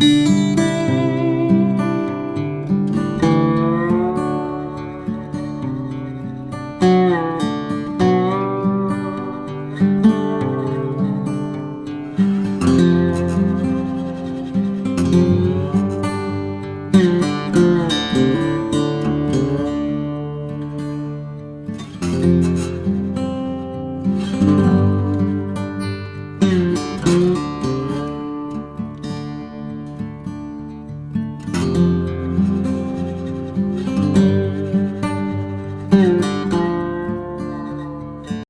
Música